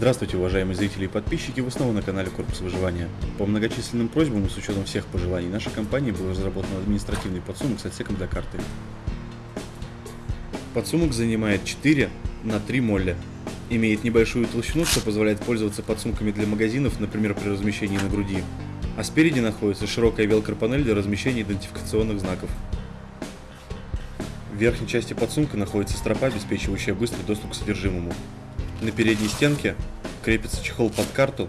Здравствуйте, уважаемые зрители и подписчики, вы снова на канале Корпус Выживания. По многочисленным просьбам и с учетом всех пожеланий нашей компании был разработан административный подсумок с отсеком для карты. Подсумок занимает 4 на 3 молля. Имеет небольшую толщину, что позволяет пользоваться подсумками для магазинов, например, при размещении на груди. А спереди находится широкая велкропанель для размещения идентификационных знаков. В верхней части подсумка находится стропа, обеспечивающая быстрый доступ к содержимому. На передней стенке крепится чехол под карту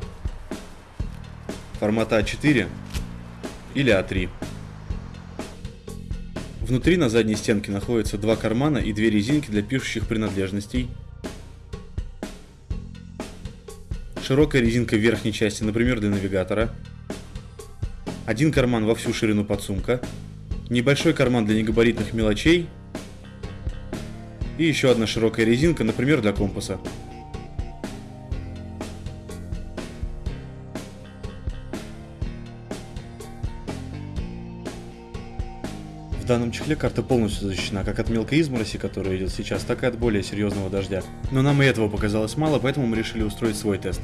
формата А4 или А3. Внутри на задней стенке находятся два кармана и две резинки для пишущих принадлежностей. Широкая резинка в верхней части, например, для навигатора. Один карман во всю ширину подсумка. Небольшой карман для негабаритных мелочей. И еще одна широкая резинка, например, для компаса. Данном чехле карта полностью защищена как от мелкой измороси, которая идет сейчас, так и от более серьезного дождя. Но нам и этого показалось мало, поэтому мы решили устроить свой тест.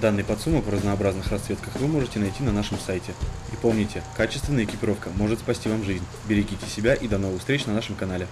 Данный подсумок в разнообразных расцветках вы можете найти на нашем сайте. И помните, качественная экипировка может спасти вам жизнь. Берегите себя и до новых встреч на нашем канале.